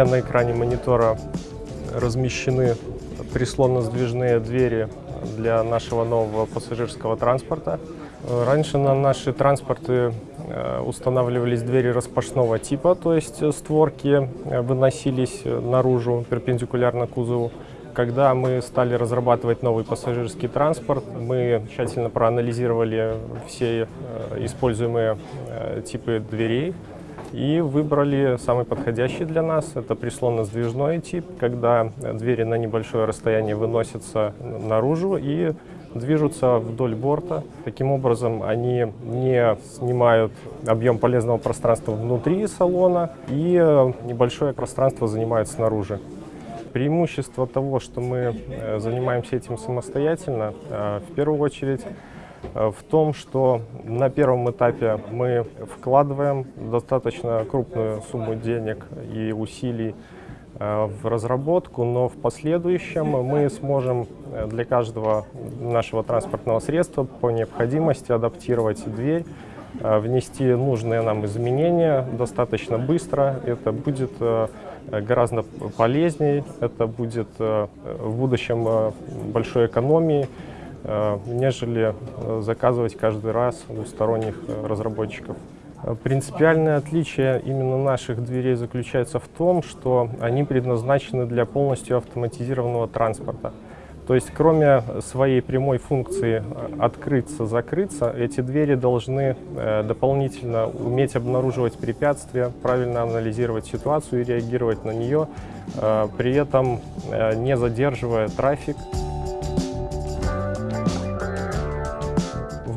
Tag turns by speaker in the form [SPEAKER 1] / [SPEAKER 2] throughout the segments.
[SPEAKER 1] меня на экране монитора размещены прислонно-сдвижные двери для нашего нового пассажирского транспорта. Раньше на наши транспорты э, устанавливались двери распашного типа, то есть створки э, выносились наружу перпендикулярно кузову. Когда мы стали разрабатывать новый пассажирский транспорт, мы тщательно проанализировали все э, используемые типы дверей и выбрали самый подходящий для нас. Это прислонно-сдвижной тип, когда двери на небольшое расстояние выносятся наружу и движутся вдоль борта. Таким образом, они не снимают объем полезного пространства внутри салона и небольшое пространство занимают снаружи. Преимущество того, что мы э, занимаемся этим самостоятельно, э, в первую очередь, в том, что на первом этапе мы вкладываем достаточно крупную сумму денег и усилий э, в разработку, но в последующем мы сможем э, для каждого нашего транспортного средства по необходимости адаптировать дверь, внести нужные нам изменения достаточно быстро. Это будет гораздо полезнее, это будет в будущем большой экономией Э, нежели э, заказывать каждый раз у сторонних э, разработчиков. Принципиальное отличие именно наших дверей заключается в том, что они предназначены для полностью автоматизированного транспорта. То есть кроме своей прямой функции открыться-закрыться, эти двери должны дополнительно уметь обнаруживать препятствия, правильно анализировать ситуацию и реагировать на нее, при этом не задерживая трафик.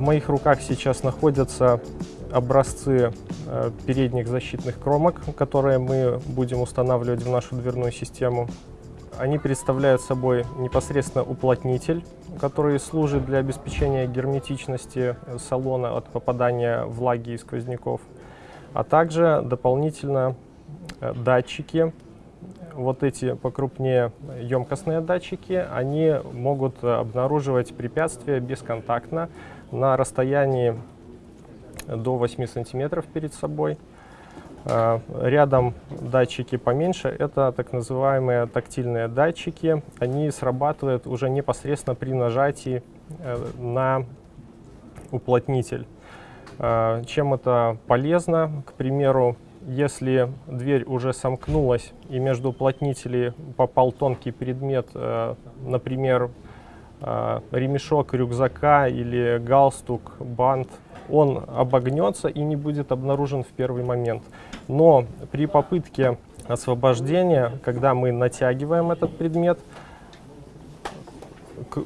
[SPEAKER 1] Моих руках сейчас находятся образцы э, передних защитных кромок, которые мы будем устанавливать в нашу дверную систему. Они представляют собой непосредственно уплотнитель, который служит для обеспечения герметичности салона от попадания влаги и сквозняков, а также дополнительно э, датчики. Вот эти покрупнее емкостные датчики, они могут обнаруживать препятствия бесконтактно, на расстоянии до 8 сантиметров перед собой. А, рядом датчики поменьше, это так называемые тактильные датчики. Они срабатывают уже непосредственно при нажатии э, на уплотнитель. А, чем это полезно? К примеру, если дверь уже сомкнулась и между уплотнителей попал тонкий предмет, э, например, э, ремешок рюкзака или галстук, бант, он обогнется и не будет обнаружен в первый момент. Но при попытке освобождения, когда мы натягиваем этот предмет,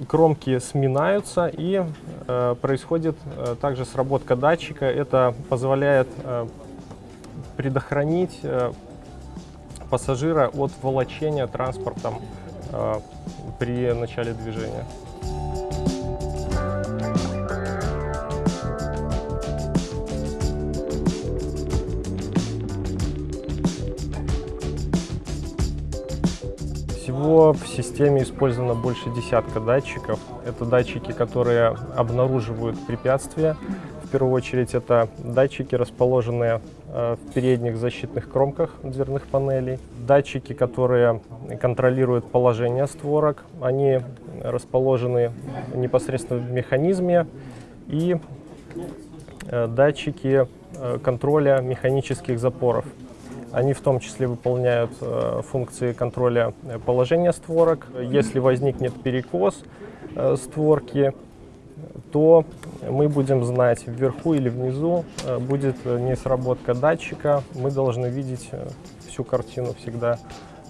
[SPEAKER 1] кромки сминаются и э, происходит э, также сработка датчика. Это позволяет э, предохранить э, пассажира от волочения транспортом э, при начале движения. Всего в системе использовано больше десятка датчиков. Это датчики, которые обнаруживают препятствия. В первую очередь это датчики, расположенные в передних защитных кромках дверных панелей. Датчики, которые контролируют положение створок. Они расположены непосредственно в механизме. И э, датчики э, контроля механических запоров. Они в том числе выполняют э, функции контроля э, положения створок. Если возникнет перекос э, створки, то мы будем знать, вверху или внизу э, будет несработка датчика. Мы должны видеть э, всю картину всегда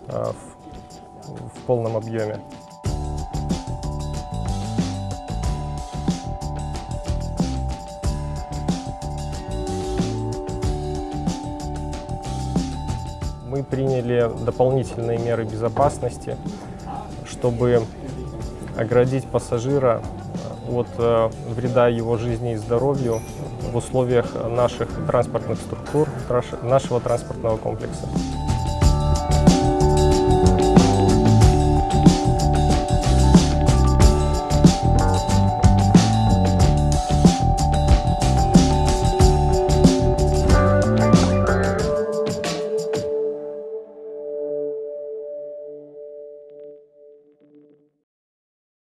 [SPEAKER 1] э, в, в полном объеме. мы приняли дополнительные меры безопасности, чтобы оградить пассажира э, от э, вреда его жизни и здоровью в условиях наших транспортных структур, нашего транспортного комплекса.